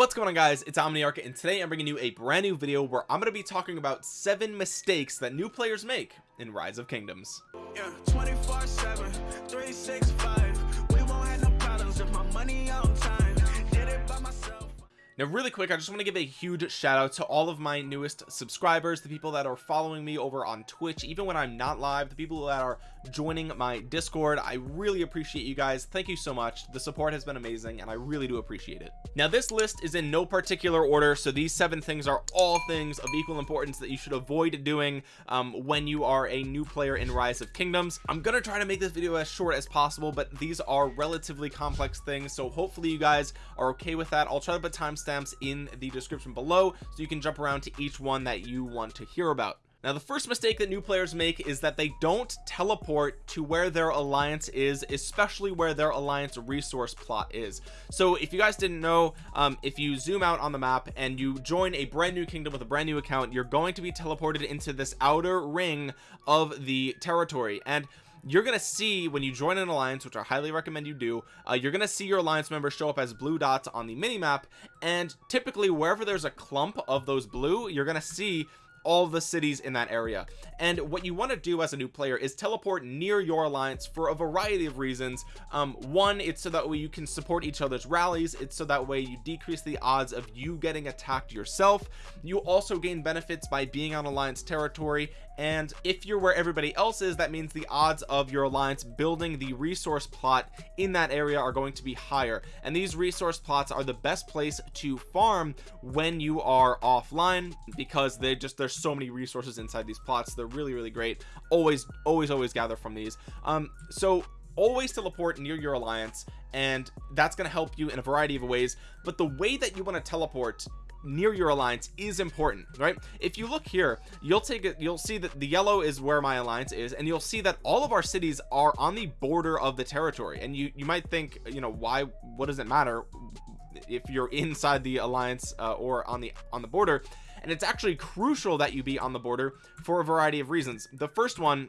what's going on guys? It's omniarch and today i'm bringing you a brand new video where i'm going to be talking about seven mistakes that new players make in rise of kingdoms. Yeah, 24 7 365 we won't have no problems if my money on time. Did it by myself. Now really quick I just want to give a huge shout out to all of my newest subscribers the people that are following me over on Twitch even when I'm not live the people that are joining my discord. I really appreciate you guys. Thank you so much. The support has been amazing and I really do appreciate it. Now this list is in no particular order so these seven things are all things of equal importance that you should avoid doing um, when you are a new player in rise of kingdoms. I'm gonna try to make this video as short as possible but these are relatively complex things so hopefully you guys are okay with that. I'll try to put timestamps timestamps in the description below so you can jump around to each one that you want to hear about now the first mistake that new players make is that they don't teleport to where their alliance is especially where their alliance resource plot is. So if you guys didn't know um, if you zoom out on the map and you join a brand new kingdom with a brand new account you're going to be teleported into this outer ring of the territory. And you're gonna see when you join an alliance which I highly recommend you do uh, you're gonna see your alliance members show up as blue dots on the mini map and typically wherever there's a clump of those blue you're gonna see all the cities in that area. And what you want to do as a new player is teleport near your alliance for a variety of reasons. Um, one it's so that way you can support each other's rallies. It's so that way you decrease the odds of you getting attacked yourself. You also gain benefits by being on alliance territory. And if you're where everybody else is that means the odds of your alliance building the resource plot in that area are going to be higher. And these resource plots are the best place to farm when you are offline because they just they're there's so many resources inside these plots. They're really really great. Always always always gather from these. Um so always teleport near your alliance and that's going to help you in a variety of ways but the way that you want to teleport near your alliance is important right? If you look here you'll take it you'll see that the yellow is where my alliance is and you'll see that all of our cities are on the border of the territory and you you might think you know why what does it matter if you're inside the alliance uh, or on the on the border and it's actually crucial that you be on the border for a variety of reasons. The first one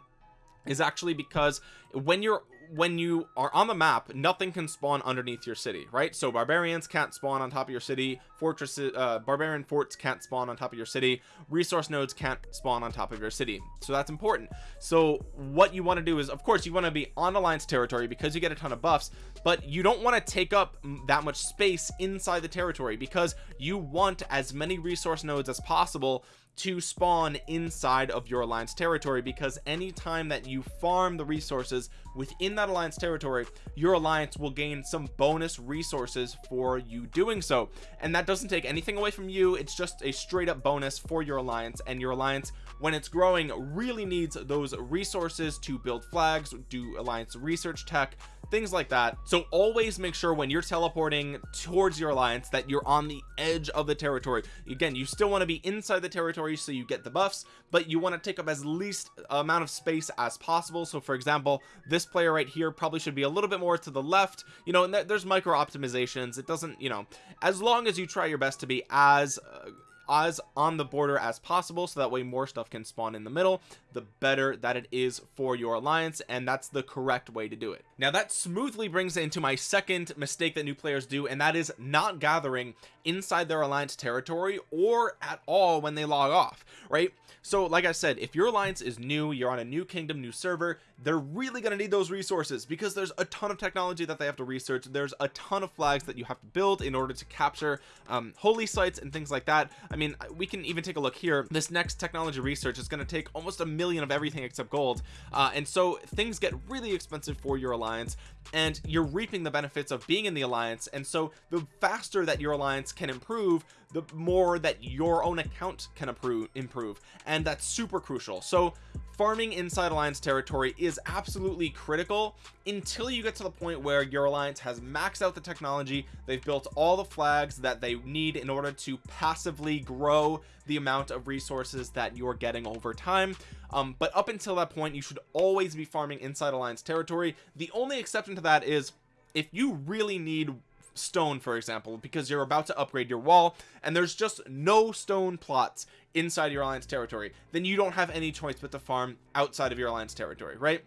is actually because when you're when you are on the map nothing can spawn underneath your city right? So barbarians can't spawn on top of your city. Fortresses uh, barbarian forts can't spawn on top of your city. Resource nodes can't spawn on top of your city. So that's important. So what you want to do is of course you want to be on alliance territory because you get a ton of buffs but you don't want to take up that much space inside the territory because you want as many resource nodes as possible to spawn inside of your alliance territory because anytime that you farm the resources within that alliance territory your alliance will gain some bonus resources for you doing so. And that doesn't take anything away from you. It's just a straight up bonus for your alliance and your alliance when it's growing really needs those resources to build flags do alliance research tech things like that. So always make sure when you're teleporting towards your alliance that you're on the edge of the territory. Again you still want to be inside the territory so you get the buffs but you want to take up as least amount of space as possible. So for example this player right here probably should be a little bit more to the left you know and there's micro optimizations. It doesn't you know as long as you try your best to be as uh, as on the border as possible so that way more stuff can spawn in the middle the better that it is for your alliance and that's the correct way to do it. Now that smoothly brings into my second mistake that new players do and that is not gathering inside their alliance territory or at all when they log off right? So like I said if your alliance is new you're on a new kingdom new server they're really going to need those resources because there's a ton of technology that they have to research. There's a ton of flags that you have to build in order to capture um, holy sites and things like that. I mean we can even take a look here. This next technology research is going to take almost a million of everything except gold. Uh, and so things get really expensive for your alliance and you're reaping the benefits of being in the alliance. And so the faster that your alliance can improve the more that your own account can improve improve and that's super crucial. So farming inside alliance territory is absolutely critical until you get to the point where your alliance has maxed out the technology they've built all the flags that they need in order to passively grow the amount of resources that you're getting over time. Um, but up until that point you should always be farming inside alliance territory. The only exception to that is if you really need stone for example because you're about to upgrade your wall and there's just no stone plots inside your alliance territory then you don't have any choice but to farm outside of your alliance territory right?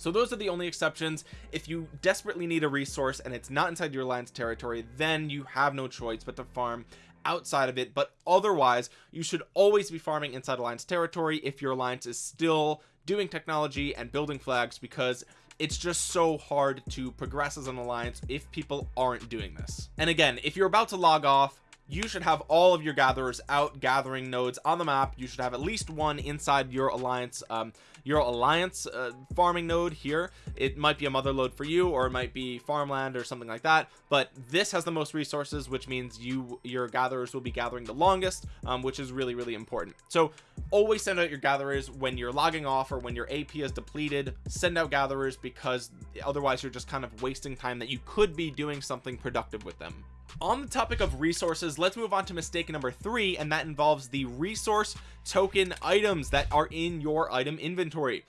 So those are the only exceptions. If you desperately need a resource and it's not inside your alliance territory then you have no choice but to farm outside of it. But otherwise you should always be farming inside alliance territory if your alliance is still doing technology and building flags because it's just so hard to progress as an alliance if people aren't doing this. And again if you're about to log off you should have all of your gatherers out gathering nodes on the map. You should have at least one inside your alliance um, your alliance uh, farming node here. It might be a mother load for you or it might be farmland or something like that but this has the most resources which means you your gatherers will be gathering the longest um, which is really really important. So always send out your gatherers when you're logging off or when your AP is depleted. Send out gatherers because otherwise you're just kind of wasting time that you could be doing something productive with them on the topic of resources let's move on to mistake number three and that involves the resource token items that are in your item inventory.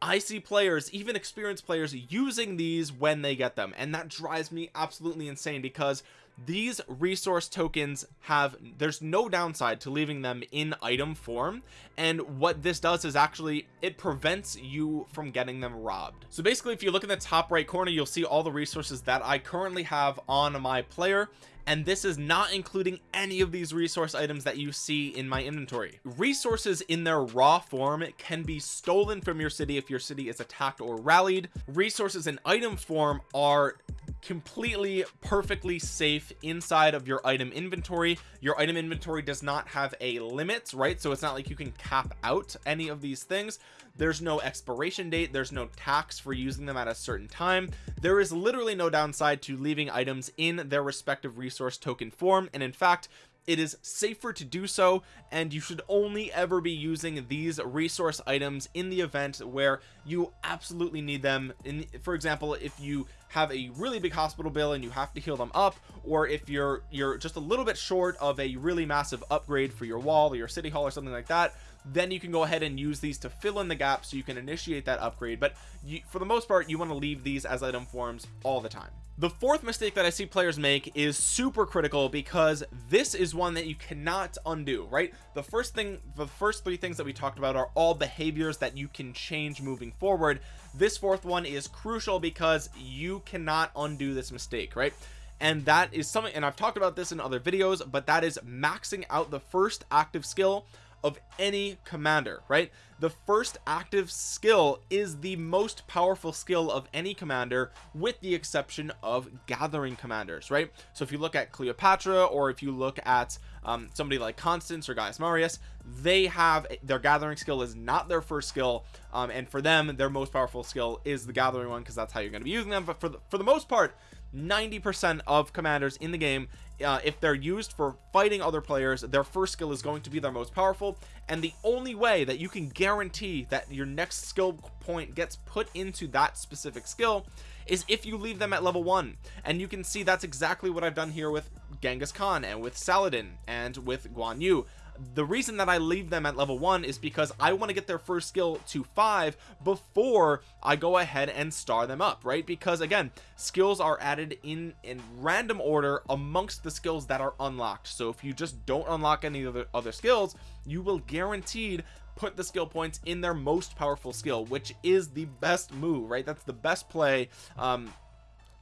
I see players even experienced players using these when they get them and that drives me absolutely insane because these resource tokens have there's no downside to leaving them in item form. And what this does is actually it prevents you from getting them robbed. So basically if you look in the top right corner you'll see all the resources that I currently have on my player. And this is not including any of these resource items that you see in my inventory. Resources in their raw form can be stolen from your city if your city is attacked or rallied. Resources in item form are completely perfectly safe inside of your item inventory. Your item inventory does not have a limit right? So it's not like you can cap out any of these things. There's no expiration date. There's no tax for using them at a certain time. There is literally no downside to leaving items in their respective resource token form. And in fact it is safer to do so. And you should only ever be using these resource items in the event where you absolutely need them. In for example if you have a really big hospital bill and you have to heal them up or if you're you're just a little bit short of a really massive upgrade for your wall or your city hall or something like that then you can go ahead and use these to fill in the gap so you can initiate that upgrade. But you, for the most part you want to leave these as item forms all the time. The fourth mistake that I see players make is super critical because this is one that you cannot undo right? The first thing the first three things that we talked about are all behaviors that you can change moving forward this fourth one is crucial because you cannot undo this mistake right? And that is something and I've talked about this in other videos but that is maxing out the first active skill of any commander right? The first active skill is the most powerful skill of any commander with the exception of gathering commanders right? So if you look at Cleopatra or if you look at um, somebody like Constance or Gaius Marius they have their gathering skill is not their first skill um, and for them their most powerful skill is the gathering one because that's how you're going to be using them. But for the, for the most part 90% of commanders in the game uh, if they're used for fighting other players their first skill is going to be their most powerful. And the only way that you can guarantee that your next skill point gets put into that specific skill is if you leave them at level one. And you can see that's exactly what I've done here with Genghis Khan and with Saladin and with Guan Yu the reason that I leave them at level one is because I want to get their first skill to five before I go ahead and star them up right? Because again skills are added in in random order amongst the skills that are unlocked. So if you just don't unlock any other other skills you will guaranteed put the skill points in their most powerful skill which is the best move right? That's the best play um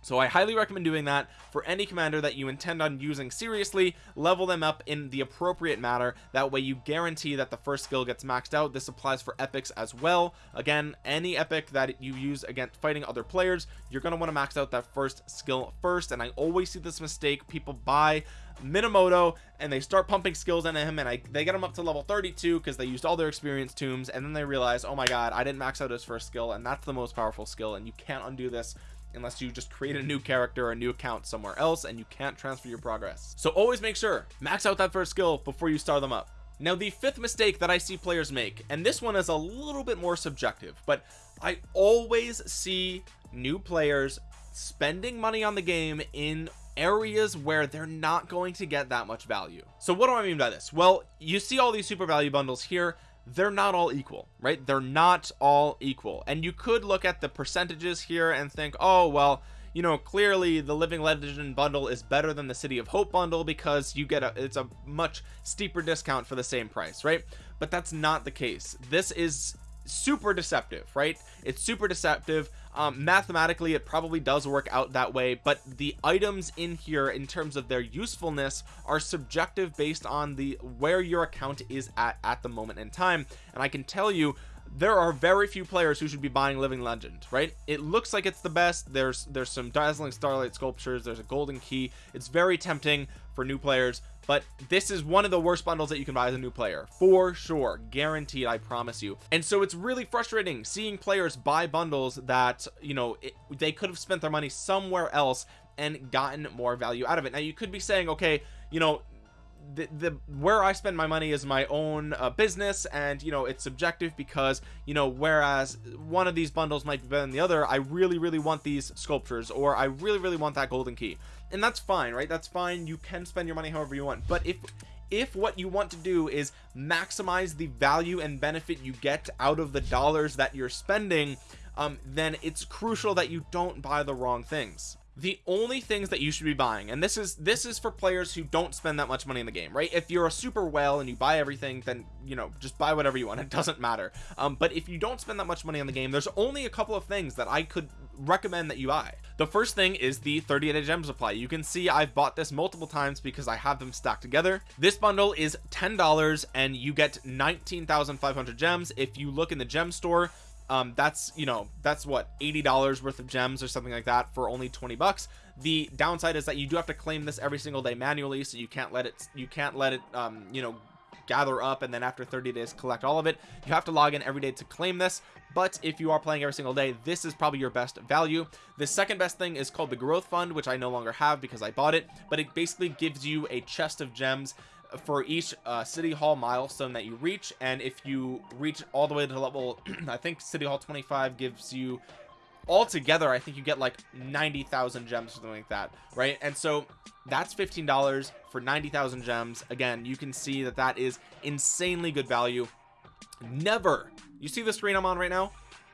so I highly recommend doing that for any commander that you intend on using seriously. Level them up in the appropriate manner. That way you guarantee that the first skill gets maxed out. This applies for epics as well. Again any epic that you use against fighting other players you're going to want to max out that first skill first. And I always see this mistake. People buy Minamoto and they start pumping skills into him and I they get him up to level 32 because they used all their experience tomes. And then they realize oh my god I didn't max out his first skill. And that's the most powerful skill. And you can't undo this unless you just create a new character or a new account somewhere else and you can't transfer your progress. So always make sure max out that first skill before you start them up. Now the fifth mistake that I see players make and this one is a little bit more subjective but I always see new players spending money on the game in areas where they're not going to get that much value. So what do I mean by this? Well you see all these super value bundles here they're not all equal right? They're not all equal. And you could look at the percentages here and think oh well you know clearly the living legend bundle is better than the city of hope bundle because you get a it's a much steeper discount for the same price right? But that's not the case. This is super deceptive right? It's super deceptive um, mathematically it probably does work out that way but the items in here in terms of their usefulness are subjective based on the where your account is at at the moment in time. And I can tell you there are very few players who should be buying living legend right? It looks like it's the best. There's there's some dazzling starlight sculptures. There's a golden key. It's very tempting for new players but this is one of the worst bundles that you can buy as a new player. For sure. Guaranteed I promise you. And so it's really frustrating seeing players buy bundles that you know it, they could have spent their money somewhere else and gotten more value out of it. Now you could be saying okay you know the, the where I spend my money is my own uh, business and you know it's subjective because you know whereas one of these bundles might be better than the other I really really want these sculptures or I really really want that golden key. And that's fine right? That's fine. You can spend your money however you want. But if if what you want to do is maximize the value and benefit you get out of the dollars that you're spending um, then it's crucial that you don't buy the wrong things the only things that you should be buying and this is this is for players who don't spend that much money in the game right? If you're a super whale and you buy everything then you know just buy whatever you want. It doesn't matter. Um, but if you don't spend that much money on the game there's only a couple of things that I could recommend that you buy. The first thing is the 38 day gem supply you can see I've bought this multiple times because I have them stacked together. This bundle is ten dollars and you get 19,500 gems. If you look in the gem store um that's you know that's what 80 dollars worth of gems or something like that for only 20 bucks. The downside is that you do have to claim this every single day manually so you can't let it you can't let it um you know gather up and then after 30 days collect all of it. You have to log in every day to claim this but if you are playing every single day this is probably your best value. The second best thing is called the growth fund which I no longer have because I bought it but it basically gives you a chest of gems for each uh, city hall milestone that you reach and if you reach all the way to level I think city hall 25 gives you altogether I think you get like 90,000 gems something like that right? And so that's $15 for 90,000 gems. Again you can see that that is insanely good value. Never you see the screen I'm on right now?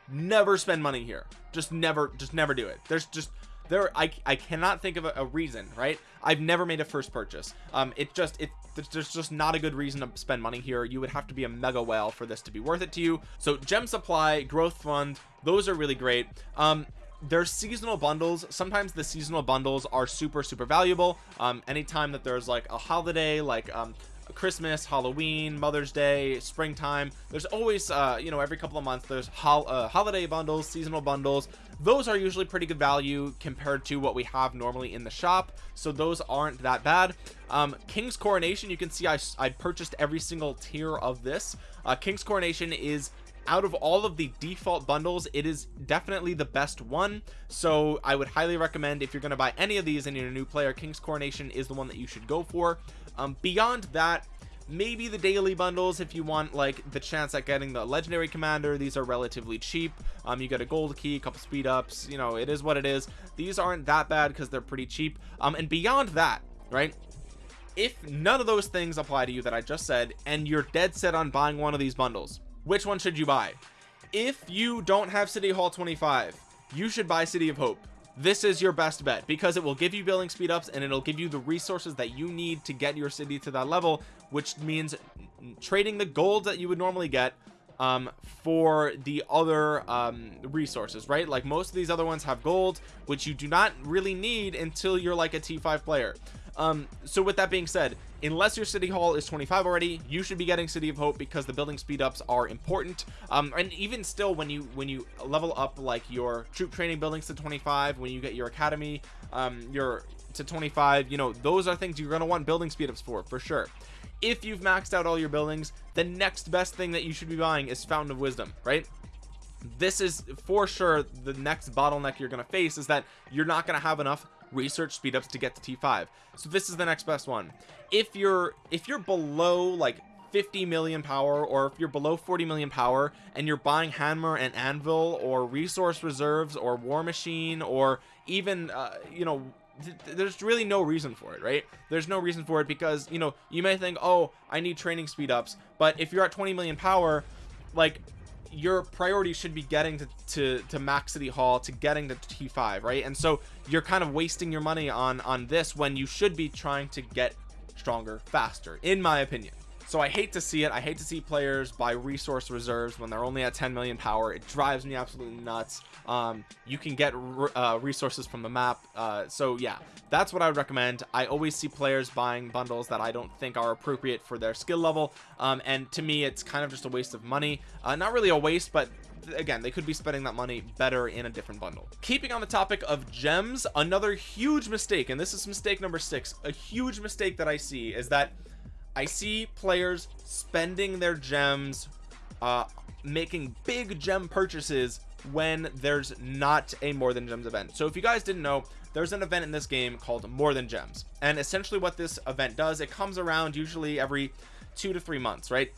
Never spend money here. Just never just never do it. There's just there I, I cannot think of a, a, reason right? I've never made a first purchase. Um it just it there's just not a good reason to spend money here. You would have to be a mega whale for this to be worth it to you. So gem supply growth fund those are really great. Um there's seasonal bundles. Sometimes the seasonal bundles are super super valuable. Um anytime that there's like a holiday like um Christmas, Halloween, Mother's Day, springtime. There's always, uh, you know, every couple of months, there's hol uh, holiday bundles, seasonal bundles. Those are usually pretty good value compared to what we have normally in the shop. So those aren't that bad. Um, King's Coronation, you can see I, I purchased every single tier of this. Uh, King's Coronation is out of all of the default bundles it is definitely the best one so i would highly recommend if you're going to buy any of these and you're a new player king's coronation is the one that you should go for um, beyond that maybe the daily bundles if you want like the chance at getting the legendary commander. These are relatively cheap. Um you get a gold key a couple speed ups you know it is what it is. These aren't that bad because they're pretty cheap. Um and beyond that right if none of those things apply to you that I just said and you're dead set on buying one of these bundles which one should you buy? If you don't have city hall 25 you should buy city of hope this is your best bet because it will give you building speed ups and it'll give you the resources that you need to get your city to that level which means trading the gold that you would normally get um for the other um resources right? Like most of these other ones have gold which you do not really need until you're like a t5 player um so with that being said unless your city hall is 25 already you should be getting city of hope because the building speed ups are important. Um and even still when you when you level up like your troop training buildings to 25 when you get your academy um your to 25 you know those are things you're going to want building speed ups for for sure. If you've maxed out all your buildings the next best thing that you should be buying is fountain of wisdom right? This is for sure the next bottleneck you're going to face is that you're not going to have enough research speedups to get to T5 so this is the next best one. If you're if you're below like 50 million power or if you're below 40 million power and you're buying hammer and anvil or resource reserves or war machine or even uh, you know th there's really no reason for it right? There's no reason for it because you know you may think oh I need training speed ups. But if you're at 20 million power like your priority should be getting to, to to max city hall to getting to t5 right? And so you're kind of wasting your money on on this when you should be trying to get stronger faster in my opinion so I hate to see it. I hate to see players buy resource reserves when they're only at 10 million power. It drives me absolutely nuts. Um, you can get uh, resources from the map. Uh, so yeah that's what I would recommend. I always see players buying bundles that I don't think are appropriate for their skill level. Um, and to me it's kind of just a waste of money. Uh, not really a waste but again they could be spending that money better in a different bundle. Keeping on the topic of gems another huge mistake and this is mistake number six. A huge mistake that I see is that I see players spending their gems uh making big gem purchases when there's not a more than gems event. So if you guys didn't know there's an event in this game called more than gems. And essentially what this event does it comes around usually every two to three months right?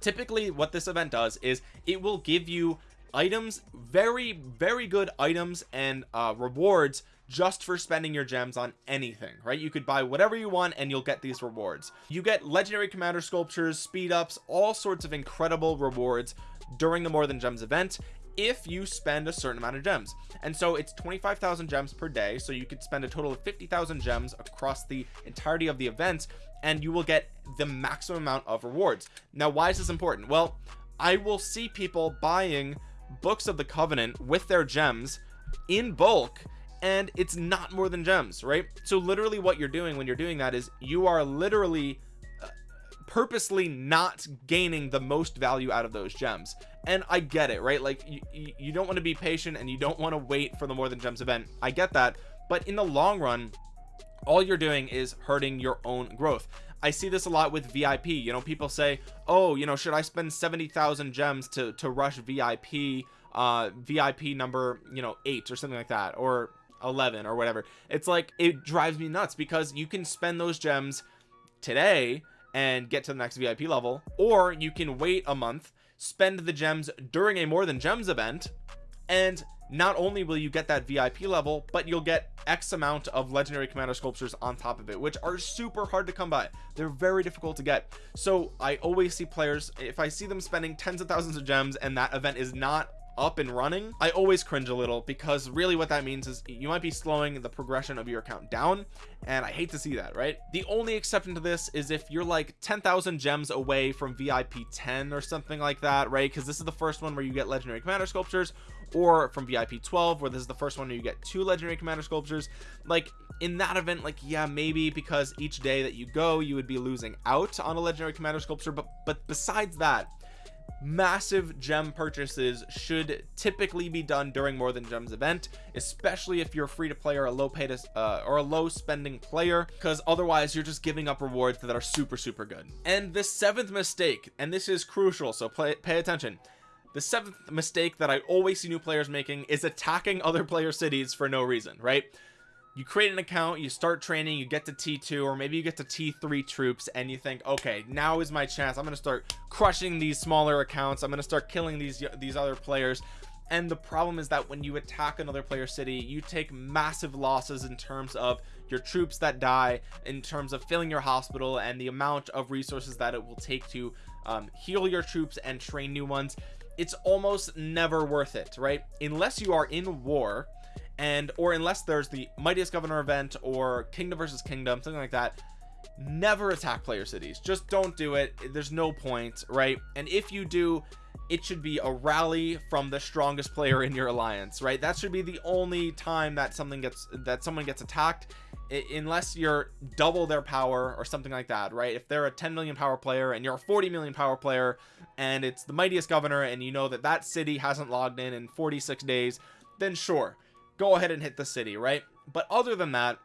Typically what this event does is it will give you items very very good items and uh rewards just for spending your gems on anything right? You could buy whatever you want and you'll get these rewards. You get legendary commander sculptures speed ups all sorts of incredible rewards during the more than gems event if you spend a certain amount of gems. And so it's 25,000 gems per day so you could spend a total of 50,000 gems across the entirety of the event and you will get the maximum amount of rewards. Now why is this important? Well I will see people buying books of the covenant with their gems in bulk and it's not more than gems right? So literally what you're doing when you're doing that is you are literally uh, purposely not gaining the most value out of those gems. And I get it right? Like you, you don't want to be patient and you don't want to wait for the more than gems event. I get that. But in the long run all you're doing is hurting your own growth. I see this a lot with VIP you know people say oh you know should I spend 70,000 gems to to rush VIP uh VIP number you know 8 or something like that? Or 11 or whatever. It's like it drives me nuts because you can spend those gems today and get to the next VIP level or you can wait a month spend the gems during a more than gems event and not only will you get that VIP level but you'll get X amount of legendary commander sculptures on top of it which are super hard to come by. They're very difficult to get. So I always see players if I see them spending tens of thousands of gems and that event is not up and running I always cringe a little because really what that means is you might be slowing the progression of your account down and I hate to see that right? The only exception to this is if you're like 10,000 gems away from VIP 10 or something like that right? Because this is the first one where you get legendary commander sculptures or from VIP 12 where this is the first one where you get two legendary commander sculptures. Like in that event like yeah maybe because each day that you go you would be losing out on a legendary commander sculpture but but besides that massive gem purchases should typically be done during more than gems event especially if you're free to play or a low pay to uh, or a low spending player because otherwise you're just giving up rewards that are super super good. And the seventh mistake and this is crucial so play, pay attention. The seventh mistake that I always see new players making is attacking other player cities for no reason right you create an account you start training you get to t2 or maybe you get to t3 troops and you think okay now is my chance. I'm to start crushing these smaller accounts. I'm to start killing these these other players. And the problem is that when you attack another player city you take massive losses in terms of your troops that die in terms of filling your hospital and the amount of resources that it will take to um, heal your troops and train new ones. It's almost never worth it right? Unless you are in war and or unless there's the mightiest governor event or kingdom versus kingdom something like that never attack player cities. Just don't do it. There's no point right? And if you do it should be a rally from the strongest player in your alliance right? That should be the only time that something gets that someone gets attacked unless you're double their power or something like that right? If they're a 10 million power player and you're a 40 million power player and it's the mightiest governor and you know that that city hasn't logged in in 46 days then sure go ahead and hit the city right? But other than that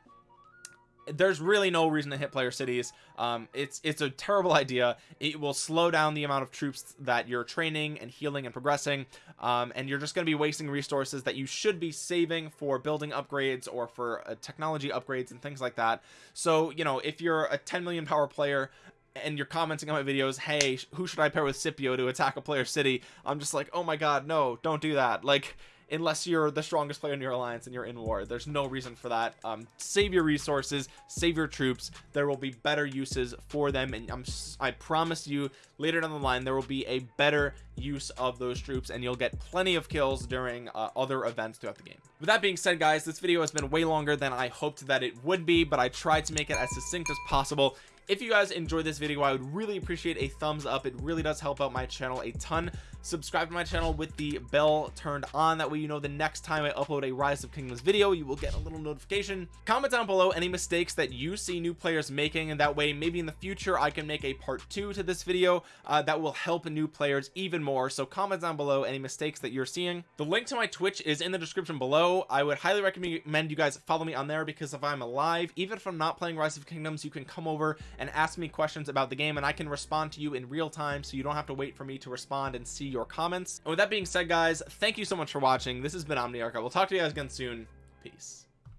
there's really no reason to hit player cities. Um it's it's a terrible idea. It will slow down the amount of troops that you're training and healing and progressing. Um and you're just going to be wasting resources that you should be saving for building upgrades or for uh, technology upgrades and things like that. So you know if you're a 10 million power player and you're commenting on my videos hey who should i pair with scipio to attack a player city? I'm just like oh my god no don't do that. Like unless you're the strongest player in your alliance and you're in war. There's no reason for that. Um save your resources save your troops. There will be better uses for them and i'm i promise you later down the line there will be a better use of those troops and you'll get plenty of kills during uh, other events throughout the game. With that being said guys this video has been way longer than i hoped that it would be but i tried to make it as succinct as possible. If you guys enjoyed this video I would really appreciate a thumbs up. It really does help out my channel a ton subscribe to my channel with the bell turned on. That way you know the next time I upload a rise of kingdoms video you will get a little notification. Comment down below any mistakes that you see new players making and that way maybe in the future I can make a part two to this video uh, that will help new players even more. So comment down below any mistakes that you're seeing. The link to my twitch is in the description below. I would highly recommend you guys follow me on there because if I'm alive even if I'm not playing rise of kingdoms you can come over and ask me questions about the game and I can respond to you in real time so you don't have to wait for me to respond and see your comments. And with that being said guys thank you so much for watching. This has been omniarch. I will talk to you guys again soon. Peace